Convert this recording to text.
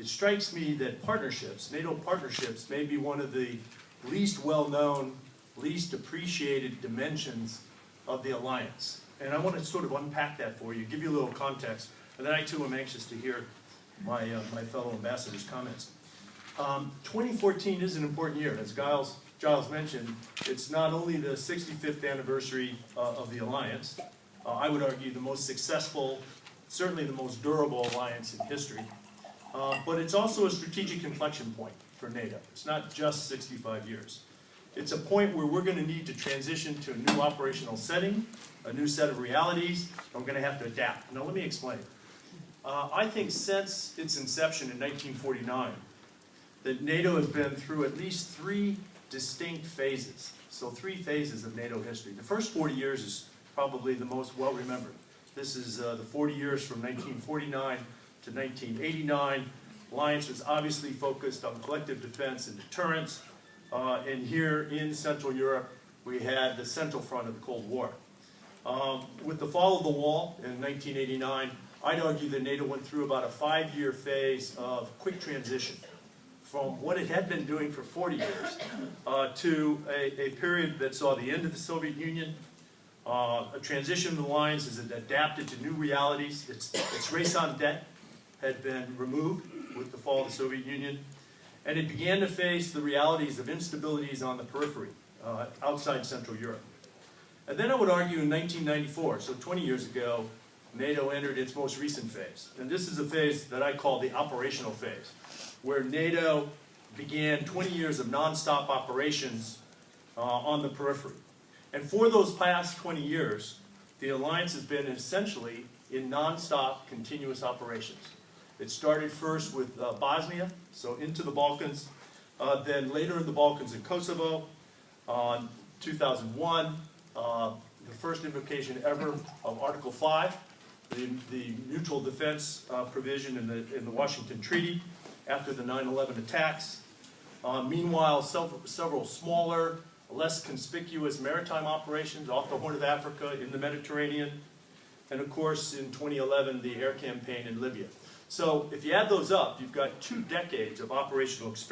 it strikes me that partnerships, NATO partnerships, may be one of the least well-known, least appreciated dimensions of the alliance. And I want to sort of unpack that for you, give you a little context, and then I too am anxious to hear my, uh, my fellow ambassadors' comments. Um, 2014 is an important year, as Giles, Giles mentioned. It's not only the 65th anniversary uh, of the alliance, uh, I would argue the most successful, certainly the most durable alliance in history. Uh, but it's also a strategic inflection point for NATO. It's not just 65 years. It's a point where we're going to need to transition to a new operational setting, a new set of realities, we're going to have to adapt. Now, let me explain. Uh, I think since its inception in 1949, that NATO has been through at least three distinct phases. So three phases of NATO history. The first 40 years is probably the most well-remembered. This is uh, the 40 years from 1949 to 1989. Alliance was obviously focused on collective defense and deterrence. Uh, and here in Central Europe, we had the central front of the Cold War. Um, with the fall of the wall in 1989, I'd argue that NATO went through about a five-year phase of quick transition from what it had been doing for 40 years uh, to a, a, period that saw the end of the Soviet Union, uh, a transition of the lines as it adapted to new realities. Its, its raison d'etre had been removed with the fall of the Soviet Union, and it began to face the realities of instabilities on the periphery uh, outside Central Europe. And then I would argue in 1994, so 20 years ago, NATO entered its most recent phase. And this is a phase that I call the operational phase, where NATO began 20 years of nonstop operations uh, on the periphery. And for those past 20 years, the alliance has been essentially in nonstop continuous operations. It started first with uh, Bosnia, so into the Balkans, uh, then later in the Balkans and Kosovo, uh, 2001, uh, the first invocation ever of Article 5, the, the mutual defense uh, provision in the, in the Washington Treaty after the 9-11 attacks. Uh, meanwhile, several, several smaller, less conspicuous maritime operations off the Horn of Africa, in the Mediterranean, and of course, in 2011, the air campaign in Libya. So if you add those up, you've got two decades of operational experience.